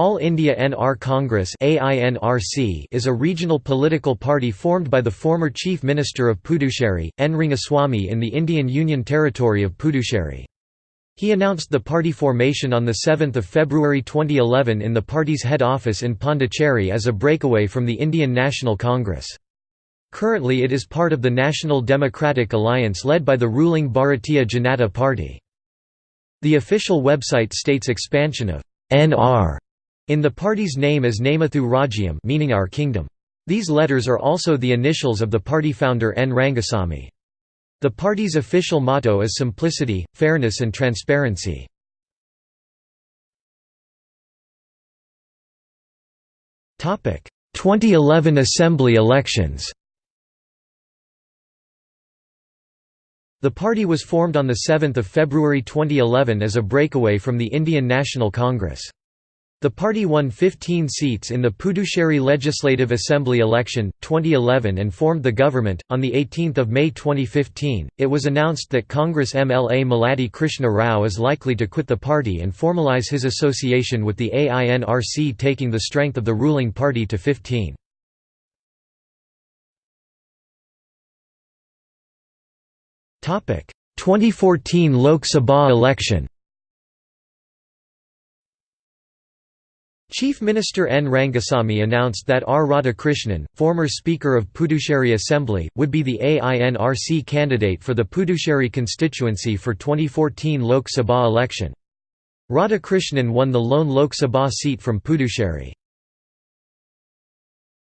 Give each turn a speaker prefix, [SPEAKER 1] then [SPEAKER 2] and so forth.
[SPEAKER 1] All India NR Congress is a regional political party formed by the former Chief Minister of Puducherry, N. Rangaswamy in the Indian Union Territory of Puducherry. He announced the party formation on 7 February 2011 in the party's head office in Pondicherry as a breakaway from the Indian National Congress. Currently it is part of the National Democratic Alliance led by the ruling Bharatiya Janata Party. The official website states expansion of NR in the party's name is Namathu Rajyam meaning our kingdom. These letters are also the initials of the party founder N. Rangasamy. The party's official motto is simplicity, fairness and transparency. Topic: 2011 Assembly elections. The party was formed on 7 February 2011 as a breakaway from the Indian National Congress. The party won 15 seats in the Puducherry Legislative Assembly election, 2011 and formed the government. On 18 May 2015, it was announced that Congress MLA Malladi Krishna Rao is likely to quit the party and formalize his association with the AINRC taking the strength of the ruling party to 15. Topic: 2014 Lok Sabha election. Chief Minister N. Rangasamy announced that R. Radhakrishnan, former Speaker of Puducherry Assembly, would be the AINRC candidate for the Puducherry constituency for 2014 Lok Sabha election. Radhakrishnan won the lone Lok Sabha seat from Puducherry.